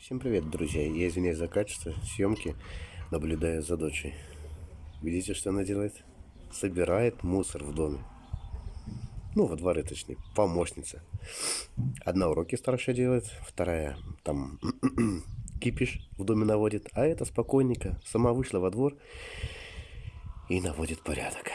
Всем привет, друзья! Я извиняюсь за качество съемки, наблюдая за дочей. Видите, что она делает? Собирает мусор в доме. Ну, во дворе, точнее, помощница. Одна уроки старшая делает, вторая там кипиш в доме наводит, а эта спокойненько сама вышла во двор и наводит порядок.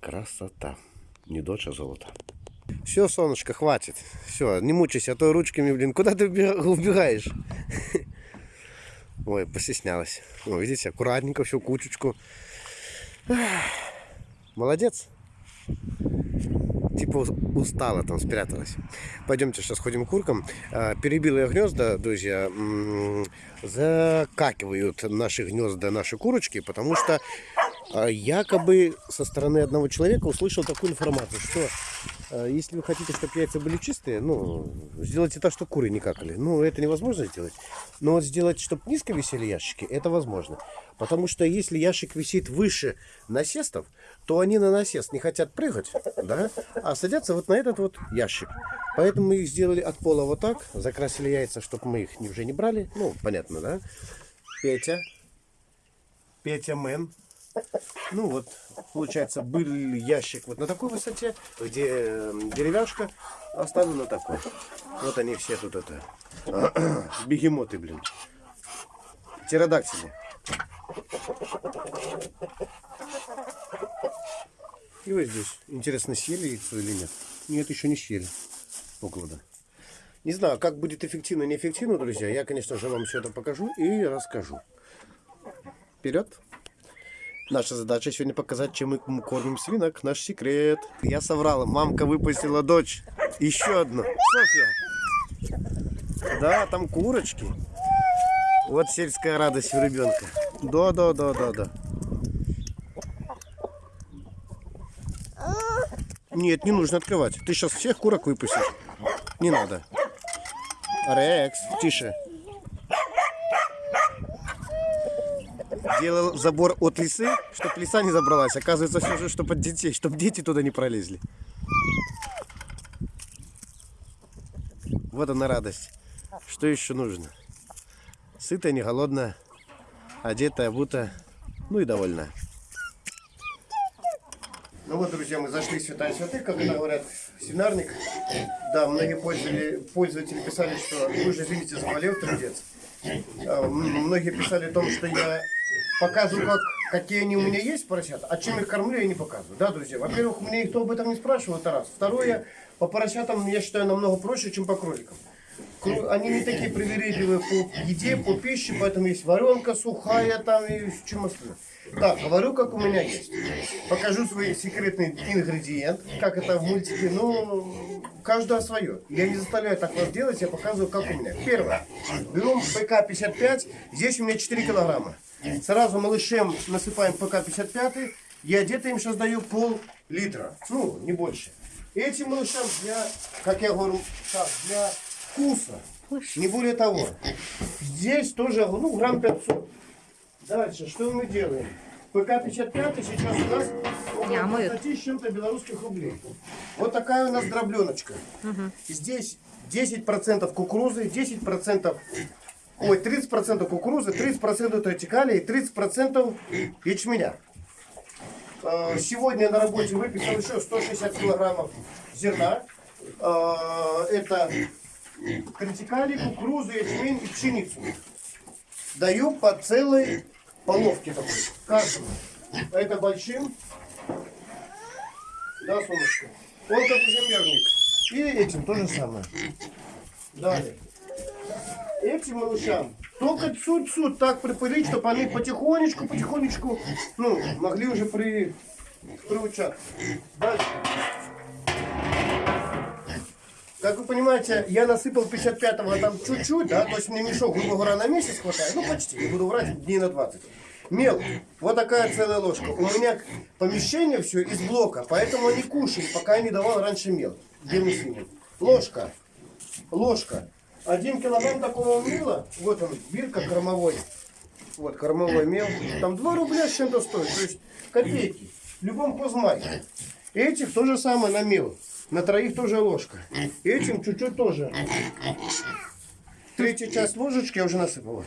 Красота. Не дочь, а золото. Все, солнышко, хватит. Все, не мучайся, а то ручками, блин, куда ты убегаешь? Ой, постеснялась. Ну, видите, аккуратненько, всю кучечку. Молодец. Типа устала там, спряталась. Пойдемте сейчас ходим к куркам. А, перебилые гнезда, друзья, закакивают наши гнезда, наши курочки, потому что а, якобы со стороны одного человека услышал такую информацию, что если вы хотите, чтобы яйца были чистые, ну, сделайте так, чтобы куры не какали. Ну, это невозможно сделать. Но вот сделать, чтобы низко висели ящики, это возможно. Потому что если ящик висит выше насестов, то они на насест не хотят прыгать, да, а садятся вот на этот вот ящик. Поэтому мы их сделали от пола вот так, закрасили яйца, чтобы мы их уже не брали. Ну, понятно, да? Петя. Петя Мэн. Ну вот, получается, был ящик вот на такой высоте, где эм, деревяшка оставлена такой. Вот они все тут это. Бегемоты, блин. Птеродактили. И вот здесь. Интересно, съели яйцо или нет? Нет, еще не съели. Около. Не знаю, как будет эффективно, неэффективно, друзья. Я, конечно же, вам все это покажу и расскажу. Вперед! Наша задача сегодня показать, чем мы кормим свинок. Наш секрет. Я соврала. Мамка выпустила дочь. Еще одну. Софья. Да, там курочки. Вот сельская радость у ребенка. Да, да, да, да, да. Нет, не нужно открывать. Ты сейчас всех курок выпустишь. Не надо. Рекс, тише. Делал забор от лисы, чтобы лиса не забралась. Оказывается, все же, чтобы от детей, чтобы дети туда не пролезли. Вот она радость. Что еще нужно? Сытая, не голодная, одетая, обутая, ну и довольная. Ну вот, друзья, мы зашли в святая святых, как это говорят, свинарник. Да, многие пользователи, пользователи писали, что вы же, извините, заболел трудец. А, многие писали о том, что я показываю, как, какие они у меня есть поросят, а чем их кормлю, я не показываю. Да, друзья? Во-первых, меня никто об этом не спрашивал, это раз. Второе, по поросятам я считаю намного проще, чем по кроликам. Они не такие привередливые по еде, по пище, поэтому есть варенка сухая там и чем остальное. Так, говорю, как у меня есть. Покажу свой секретный ингредиент, как это в мультике, ну, каждое свое. Я не заставляю так вас делать, я показываю, как у меня. Первое. Берем ПК-55, здесь у меня 4 килограмма. Сразу малышем насыпаем ПК-55, я где-то им сейчас даю пол-литра, ну, не больше. Этим малышам для, как я говорю, так, для вкуса, не более того. Здесь тоже, ну, грамм 500. Дальше, что мы делаем? ПК-55 сейчас у нас около 20 с чем-то белорусских рублей. Вот такая у нас дробленочка. Угу. Здесь 10% кукурузы, 10% Ой, 30% кукурузы, 30% тратикалии, 30% ячменя. Э, сегодня на работе выписал еще 160 килограммов зерна. Э, это тратикалий, кукурузу, ячмень и пшеницу. Даю по целой половке такой, каждому. Это большим. Да, солнышко? Он как землерник. И этим то же самое. Далее этим малышам только чуть-чуть так припылить, чтобы они потихонечку, потихонечку, ну, могли уже при, приучаться. Дальше. Как вы понимаете, я насыпал 55-го там чуть-чуть, да, то есть мне мешок, грубо говоря, на месяц хватает, ну почти, не буду врать, дней на 20. Мел, вот такая целая ложка. У меня помещение все из блока, поэтому они кушали, пока я не давал раньше мел. Белый свиньи. Ложка, ложка. Один килограмм такого мела, вот он, бирка кормовой, вот кормовой мел, там 2 рубля с чем-то стоит, то есть копейки, в любом хозмаке. Этих то же самое на мел, на троих тоже ложка. Этим чуть-чуть тоже. Третья часть ложечки я уже насыпал.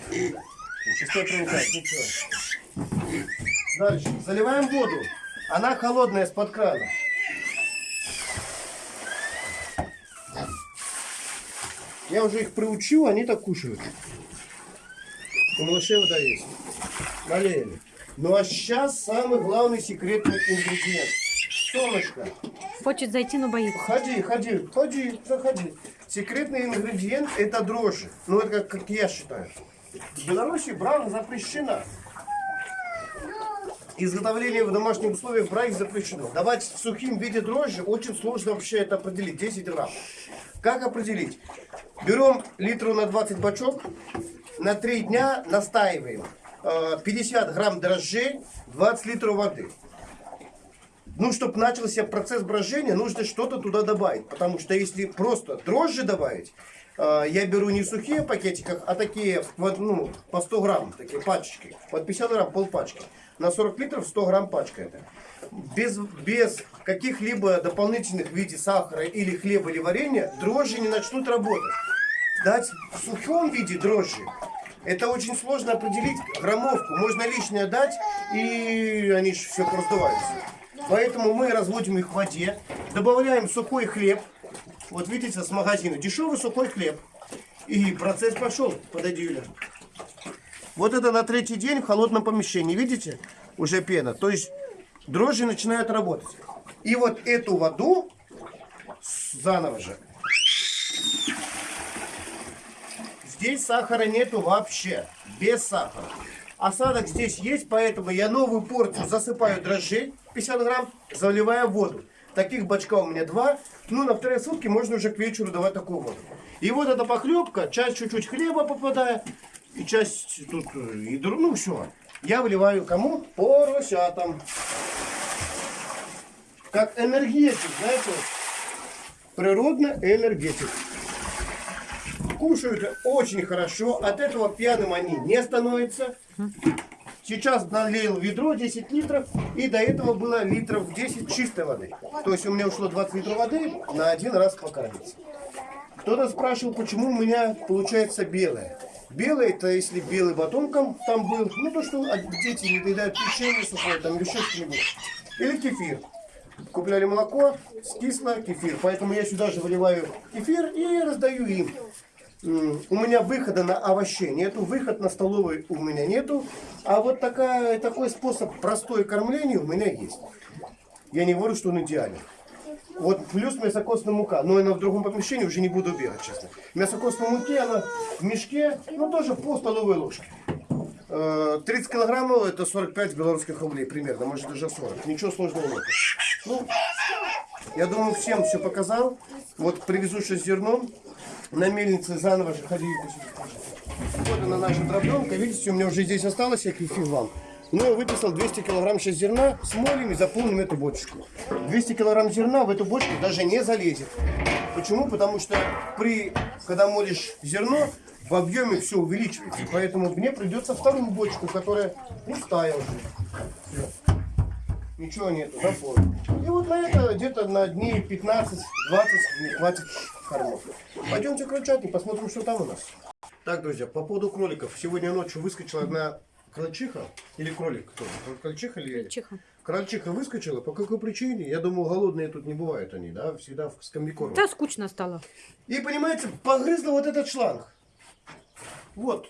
Дальше. Заливаем воду. Она холодная из-под крана. Я уже их приучил, они так кушают. У малышей вода есть. Налили. Ну а сейчас самый главный секретный ингредиент. Солнышко. Хочет зайти, но боится. Ходи, ходи, ходи, заходи. Секретный ингредиент это дрожжи. Ну это как, как я считаю. В Беларуси брак запрещена. Изготовление в домашних условиях брак запрещено. Давать в сухим виде дрожжи очень сложно вообще это определить. 10 грамм. Как определить? Берем литру на 20 бачок, на 3 дня настаиваем. Э, 50 грамм дрожжей, 20 литров воды. Ну, чтобы начался процесс брожения, нужно что-то туда добавить. Потому что если просто дрожжи добавить, э, я беру не сухие пакетиках, а такие вот, ну, по 100 грамм, такие пачечки. Под 50 грамм полпачки. На 40 литров 100 грамм пачка это. Без, без каких-либо дополнительных в виде сахара или хлеба или варенья дрожжи не начнут работать. Дать в сухом виде дрожжи это очень сложно определить граммовку. Можно лишнее дать, и они же все раздуваются. Поэтому мы разводим их в воде, добавляем сухой хлеб. Вот видите, с магазина. Дешевый сухой хлеб. И процесс пошел. Подойди, Юля. Вот это на третий день в холодном помещении. Видите? Уже пена. То есть дрожжи начинают работать. И вот эту воду заново же. Здесь сахара нету вообще. Без сахара. Осадок здесь есть, поэтому я новую порцию засыпаю дрожжей 50 грамм, заливаю воду. Таких бачка у меня два. Ну, на вторые сутки можно уже к вечеру давать такую воду. И вот эта похлебка, часть чуть-чуть хлеба попадает, и часть тут, э, и, дру- ну, все. Я выливаю кому? Поросятам. Как энергетик, знаете, природно энергетик. Кушают очень хорошо, от этого пьяным они не становятся. Сейчас налил ведро 10 литров, и до этого было литров 10 чистой воды. То есть у меня ушло 20 литров воды на один раз покормиться. Кто-то спрашивал, почему у меня получается белое. Белое, это если белый батонком там был, ну то, что дети не доедают печенье сухое, там еще что-нибудь. Или кефир. Купляли молоко, скисло, кефир. Поэтому я сюда же выливаю кефир и раздаю им. У меня выхода на овощей нету, выход на столовый у меня нету. А вот такая, такой способ простое кормление у меня есть. Я не говорю, что он идеален. Вот плюс мясокосная мука. Но она в другом помещении уже не буду бегать, честно. Мясокосная муки, она в мешке, ну тоже по столовой ложке. Э, 30 килограммов это 45 белорусских рублей примерно, может даже 40. Ничего сложного нет. Ну, я думаю, всем все показал. Вот привезу сейчас зерно. На мельнице заново же ходили. Вот она наша дробленка. Видите, у меня уже здесь осталось, я кефир вам. Ну, я выписал 200 килограмм сейчас зерна, смолим и заполним эту бочку. 200 килограмм зерна в эту бочку даже не залезет. Почему? Потому что при, когда молишь зерно, в объеме все увеличивается. Поэтому мне придется вторую бочку, которая пустая уже. Всё. Ничего нету, заполнил. И вот на это где-то на дней 15-20 мне хватит кормов. Пойдемте крольчатник, посмотрим, что там у нас. Так, друзья, по поводу кроликов. Сегодня ночью выскочила одна крольчиха. Или кролик кто? Крольчиха или Чиха. Крольчиха выскочила. По какой причине? Я думал, голодные тут не бывают они, да? Всегда в скамбикорме. Да, скучно стало. И, понимаете, погрызла вот этот шланг. Вот.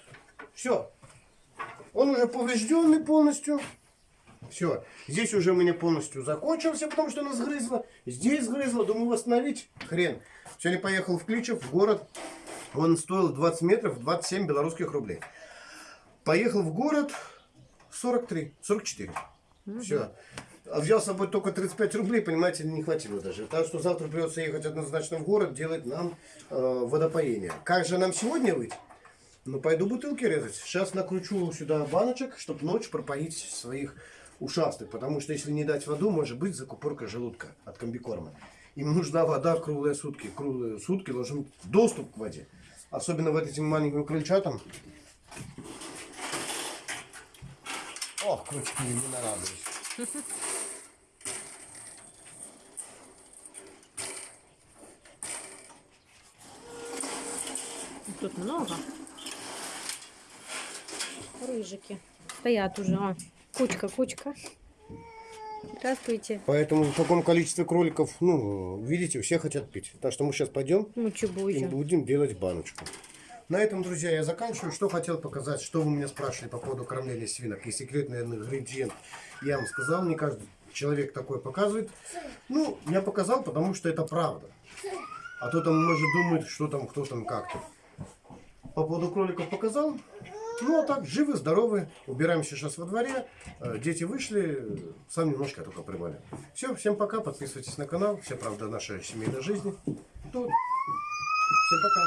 Все. Он уже поврежденный полностью. Все. Здесь уже у меня полностью закончился, потому что она сгрызла. Здесь сгрызла. Думаю, восстановить. Хрен. Сегодня поехал в Кличев, в город. Он стоил 20 метров, 27 белорусских рублей. Поехал в город 43, 44. Все. А взял с собой только 35 рублей, понимаете, не хватило даже. Так что завтра придется ехать однозначно в город, делать нам э, водопоение. Как же нам сегодня выйти? Ну, пойду бутылки резать. Сейчас накручу сюда баночек, чтобы ночь пропоить своих ушастых. Потому что если не дать воду, может быть закупорка желудка от комбикорма. Им нужна вода круглые сутки. Круглые сутки должен быть доступ к воде. Особенно вот этим маленьким крольчатам. Ох, крючки, не нарадуюсь. тут много. Рыжики. Стоят уже. О, кучка, кучка. Здравствуйте. Поэтому в таком количестве кроликов, ну, видите, все хотят пить. Так что мы сейчас пойдем Ну, и будем делать баночку. На этом, друзья, я заканчиваю. Что хотел показать, что вы меня спрашивали по поводу кормления свинок. И секретный ингредиент я вам сказал, не каждый человек такой показывает. Ну, я показал, потому что это правда. А то там может думает, что там, кто там, как-то. По поводу кроликов показал. Ну, а так, живы, здоровы. Убираемся сейчас во дворе. Э, Дети вышли. Сам немножко только прибавил. Все, всем пока. Подписывайтесь на канал. Вся правда нашей семейной жизни. Тут. Всем пока.